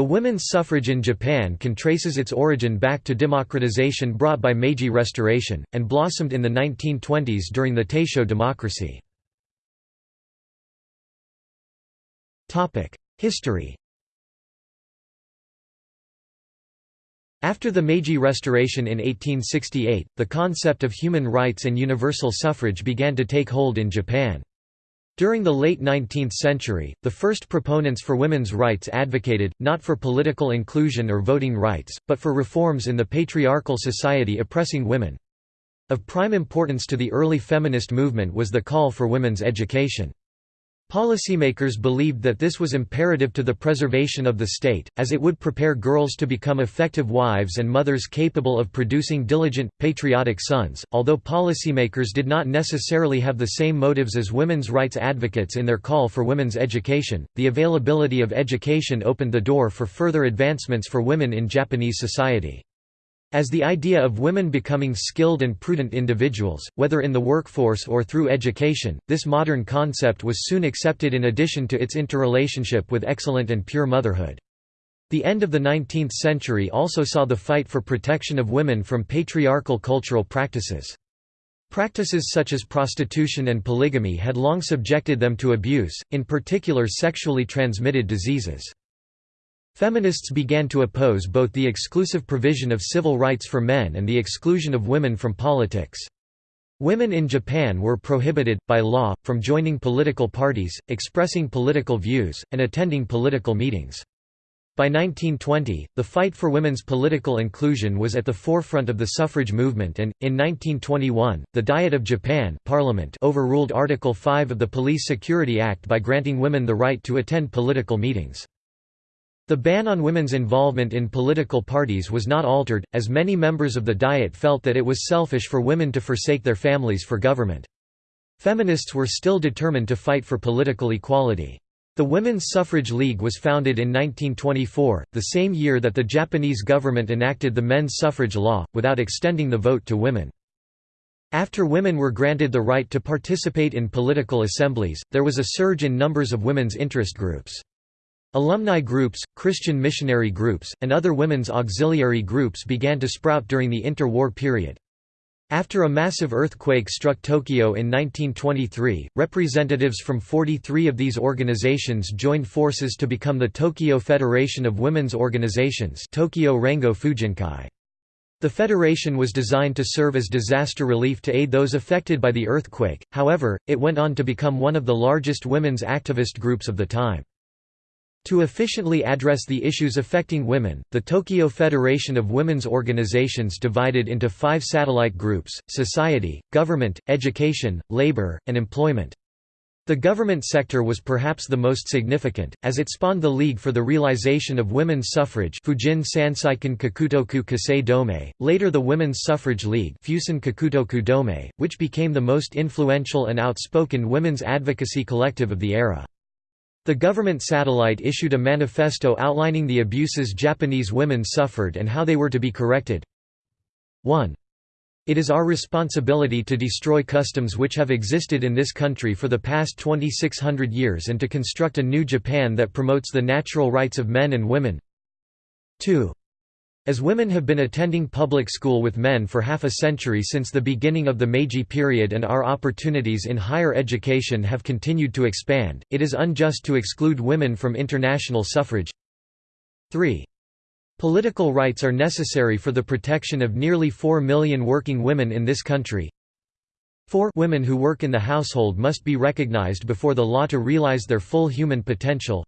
The women's suffrage in Japan can traces its origin back to democratization brought by Meiji Restoration, and blossomed in the 1920s during the Taisho democracy. History After the Meiji Restoration in 1868, the concept of human rights and universal suffrage began to take hold in Japan. During the late 19th century, the first proponents for women's rights advocated, not for political inclusion or voting rights, but for reforms in the patriarchal society oppressing women. Of prime importance to the early feminist movement was the call for women's education. Policymakers believed that this was imperative to the preservation of the state, as it would prepare girls to become effective wives and mothers capable of producing diligent, patriotic sons. Although policymakers did not necessarily have the same motives as women's rights advocates in their call for women's education, the availability of education opened the door for further advancements for women in Japanese society. As the idea of women becoming skilled and prudent individuals, whether in the workforce or through education, this modern concept was soon accepted in addition to its interrelationship with excellent and pure motherhood. The end of the 19th century also saw the fight for protection of women from patriarchal cultural practices. Practices such as prostitution and polygamy had long subjected them to abuse, in particular sexually transmitted diseases. Feminists began to oppose both the exclusive provision of civil rights for men and the exclusion of women from politics. Women in Japan were prohibited, by law, from joining political parties, expressing political views, and attending political meetings. By 1920, the fight for women's political inclusion was at the forefront of the suffrage movement and, in 1921, the Diet of Japan Parliament overruled Article 5 of the Police Security Act by granting women the right to attend political meetings. The ban on women's involvement in political parties was not altered, as many members of the Diet felt that it was selfish for women to forsake their families for government. Feminists were still determined to fight for political equality. The Women's Suffrage League was founded in 1924, the same year that the Japanese government enacted the men's suffrage law, without extending the vote to women. After women were granted the right to participate in political assemblies, there was a surge in numbers of women's interest groups. Alumni groups, Christian missionary groups, and other women's auxiliary groups began to sprout during the interwar period. After a massive earthquake struck Tokyo in 1923, representatives from 43 of these organizations joined forces to become the Tokyo Federation of Women's Organizations Tokyo Rengo Fujinkai. The federation was designed to serve as disaster relief to aid those affected by the earthquake, however, it went on to become one of the largest women's activist groups of the time. To efficiently address the issues affecting women, the Tokyo Federation of Women's Organizations divided into five satellite groups, society, government, education, labor, and employment. The government sector was perhaps the most significant, as it spawned the League for the Realization of Women's Suffrage Fujin Sanseiken Kakutoku Kisei Domei, later the Women's Suffrage League Fusen Kakutoku Domei, which became the most influential and outspoken women's advocacy collective of the era. The government satellite issued a manifesto outlining the abuses Japanese women suffered and how they were to be corrected. 1. It is our responsibility to destroy customs which have existed in this country for the past 2600 years and to construct a new Japan that promotes the natural rights of men and women. 2. As women have been attending public school with men for half a century since the beginning of the Meiji period and our opportunities in higher education have continued to expand, it is unjust to exclude women from international suffrage. 3. Political rights are necessary for the protection of nearly 4 million working women in this country. 4 Women who work in the household must be recognized before the law to realize their full human potential.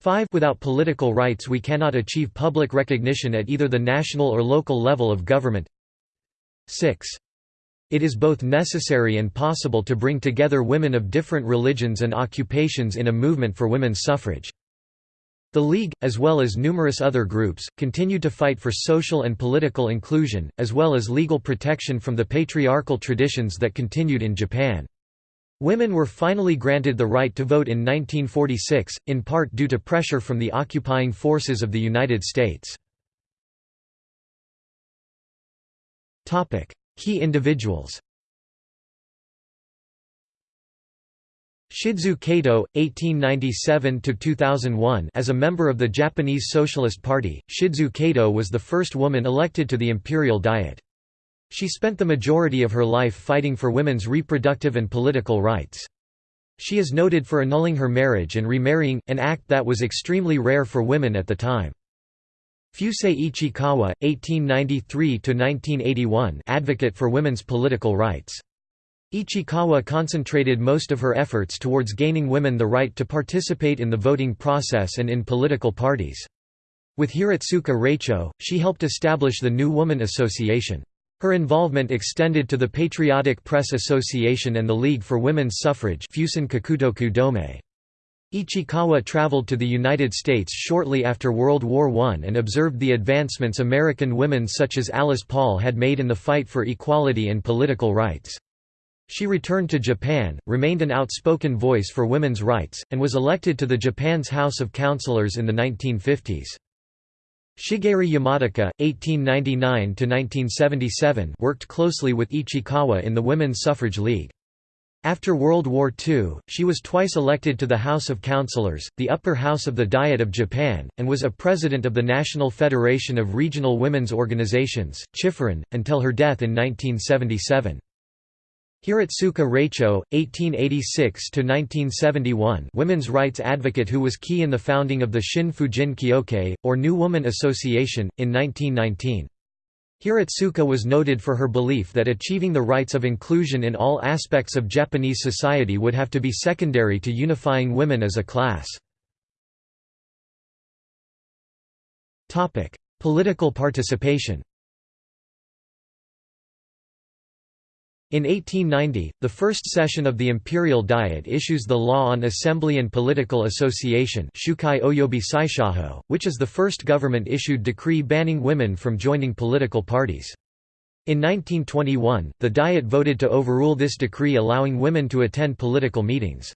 5 Without political rights we cannot achieve public recognition at either the national or local level of government 6. It is both necessary and possible to bring together women of different religions and occupations in a movement for women's suffrage. The League, as well as numerous other groups, continued to fight for social and political inclusion, as well as legal protection from the patriarchal traditions that continued in Japan. Women were finally granted the right to vote in 1946, in part due to pressure from the occupying forces of the United States. Key individuals Shizu Kato, 1897–2001 As a member of the Japanese Socialist Party, Shizu Kato was the first woman elected to the Imperial Diet. She spent the majority of her life fighting for women's reproductive and political rights. She is noted for annulling her marriage and remarrying, an act that was extremely rare for women at the time. Fusae Ichikawa, 1893–1981 advocate for women's political rights. Ichikawa concentrated most of her efforts towards gaining women the right to participate in the voting process and in political parties. With Hiratsuka Raicho, she helped establish the New Woman Association. Her involvement extended to the Patriotic Press Association and the League for Women's Suffrage Ichikawa traveled to the United States shortly after World War I and observed the advancements American women such as Alice Paul had made in the fight for equality and political rights. She returned to Japan, remained an outspoken voice for women's rights, and was elected to the Japan's House of Councillors in the 1950s. Shigeru Yamataka, 1899–1977 worked closely with Ichikawa in the Women's Suffrage League. After World War II, she was twice elected to the House of Councillors, the upper house of the Diet of Japan, and was a president of the National Federation of Regional Women's Organizations, Chifuren, until her death in 1977. Hiratsuka Raicho, 1886–1971 women's rights advocate who was key in the founding of the Shin Fujin Kyokai, or New Woman Association, in 1919. Hiratsuka was noted for her belief that achieving the rights of inclusion in all aspects of Japanese society would have to be secondary to unifying women as a class. Political participation In 1890, the first session of the Imperial Diet issues the Law on Assembly and Political Association which is the first government-issued decree banning women from joining political parties. In 1921, the Diet voted to overrule this decree allowing women to attend political meetings.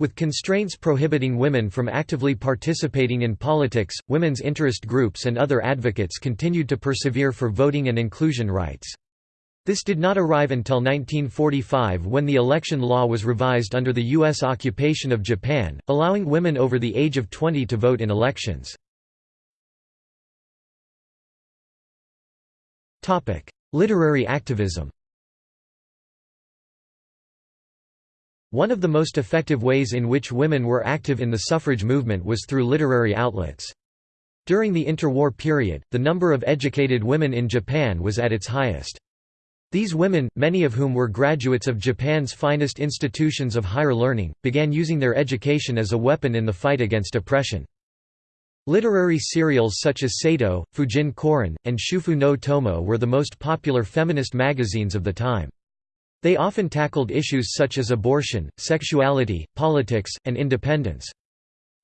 With constraints prohibiting women from actively participating in politics, women's interest groups and other advocates continued to persevere for voting and inclusion rights. This did not arrive until 1945 when the election law was revised under the U.S. occupation of Japan, allowing women over the age of 20 to vote in elections. Literary activism One of the most effective ways in which women were active in the suffrage movement was through literary outlets. During the interwar period, the number of educated women in Japan was at its highest. These women, many of whom were graduates of Japan's finest institutions of higher learning, began using their education as a weapon in the fight against oppression. Literary serials such as Seito, Fujin Koron, and Shufu no Tomo were the most popular feminist magazines of the time. They often tackled issues such as abortion, sexuality, politics, and independence.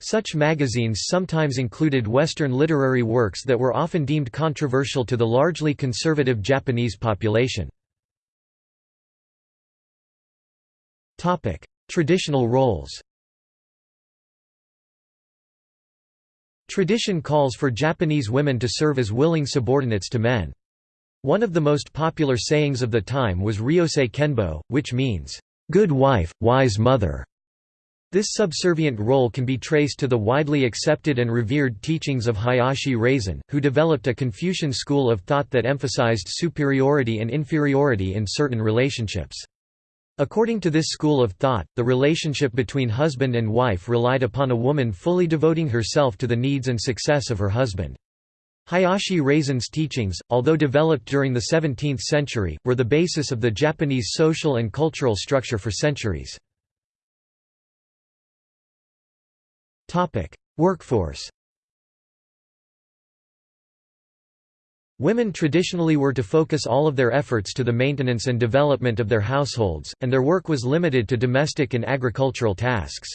Such magazines sometimes included Western literary works that were often deemed controversial to the largely conservative Japanese population. Topic: Traditional roles. Tradition calls for Japanese women to serve as willing subordinates to men. One of the most popular sayings of the time was Ryosai Kenbo, which means, "...good wife, wise mother". This subservient role can be traced to the widely accepted and revered teachings of Hayashi Razan, who developed a Confucian school of thought that emphasized superiority and inferiority in certain relationships. According to this school of thought, the relationship between husband and wife relied upon a woman fully devoting herself to the needs and success of her husband. Hayashi Razan's teachings, although developed during the 17th century, were the basis of the Japanese social and cultural structure for centuries. Workforce Women traditionally were to focus all of their efforts to the maintenance and development of their households, and their work was limited to domestic and agricultural tasks.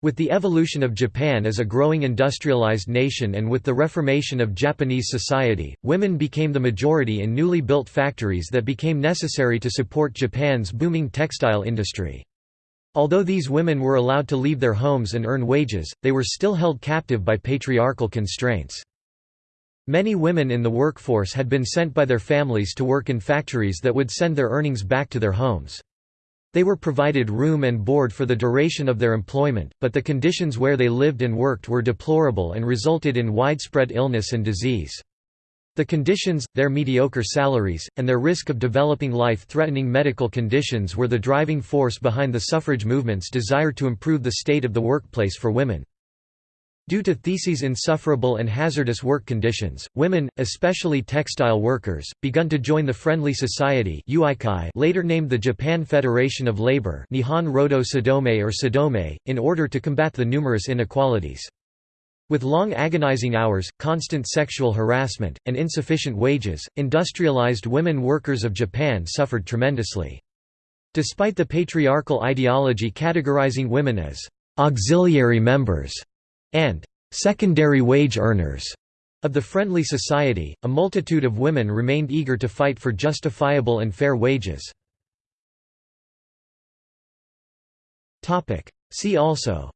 With the evolution of Japan as a growing industrialized nation and with the reformation of Japanese society, women became the majority in newly built factories that became necessary to support Japan's booming textile industry. Although these women were allowed to leave their homes and earn wages, they were still held captive by patriarchal constraints. Many women in the workforce had been sent by their families to work in factories that would send their earnings back to their homes. They were provided room and board for the duration of their employment, but the conditions where they lived and worked were deplorable and resulted in widespread illness and disease. The conditions, their mediocre salaries, and their risk of developing life-threatening medical conditions were the driving force behind the suffrage movement's desire to improve the state of the workplace for women. Due to Theses' insufferable and hazardous work conditions, women, especially textile workers, begun to join the Friendly Society later named the Japan Federation of Labor Nihon Rodo Sodomei or Sodomei, in order to combat the numerous inequalities. With long agonizing hours, constant sexual harassment, and insufficient wages, industrialized women workers of Japan suffered tremendously. Despite the patriarchal ideology categorizing women as «auxiliary members» and secondary wage earners of the Friendly Society, a multitude of women remained eager to fight for justifiable and fair wages. See also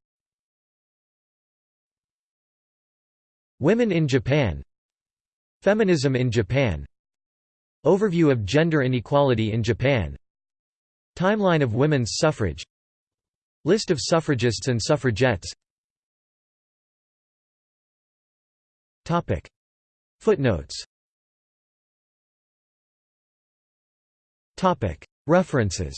Women in Japan Feminism in Japan Overview of gender inequality in Japan Timeline of women's suffrage List of suffragists and suffragettes Topic. Footnotes Topic. References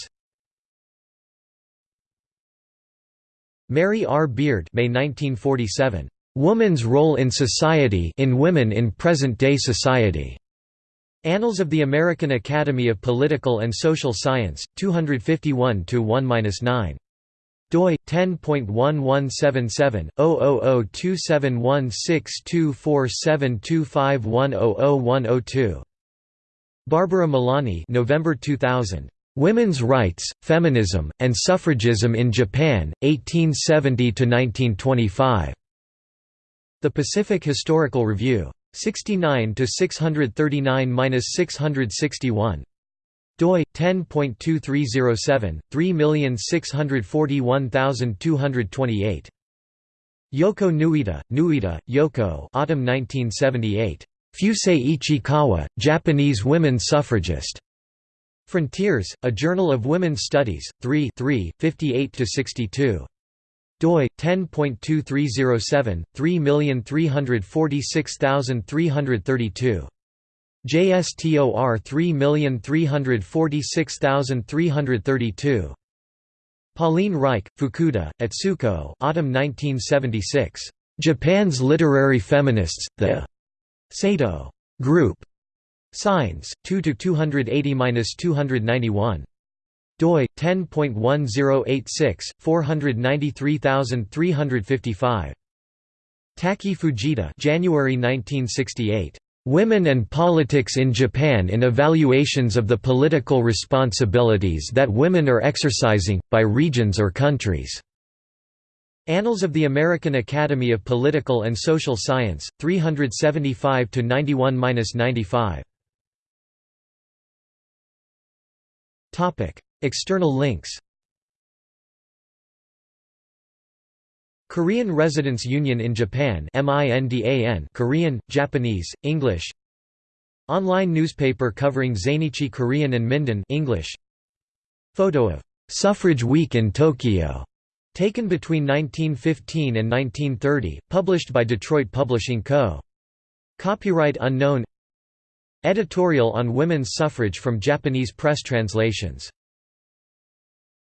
Mary R. Beard May 1947. Woman's Role in Society in Women in Present-Day Society. Annals of the American Academy of Political and Social Science, 251-1-9 doi 10.1177/002716247251001002. Barbara Molony, November 2000. Women's Rights, Feminism, and Suffragism in Japan, 1870 to 1925. The Pacific Historical Review. 69 to 639-661 doi 10.2307 3641228 Yoko Nuita, Nuita, Yoko Autumn 1978. Fusae Ichikawa, Japanese women suffragist. Frontiers, A Journal of Women's Studies, 3 3, 58–62. doi 10.2307 3346332 JSTOR 3346332. Pauline Reich, Fukuda, Atsuko Autumn 1976. Japan's Literary Feminists, The Sato Group. Signs, 2–280–291. doi, 10.1086, 493355. Taki Fujita January 1968. Women and Politics in Japan in Evaluations of the Political Responsibilities that Women are Exercising, by Regions or Countries. Annals of the American Academy of Political and Social Science, 375–91–95. External links Korean Residents Union in Japan Korean, Japanese, English. Online newspaper covering Zainichi Korean and Mindan English. Photo of «Suffrage Week in Tokyo» taken between 1915 and 1930, published by Detroit Publishing Co. Copyright unknown. Editorial on women's suffrage from Japanese press translations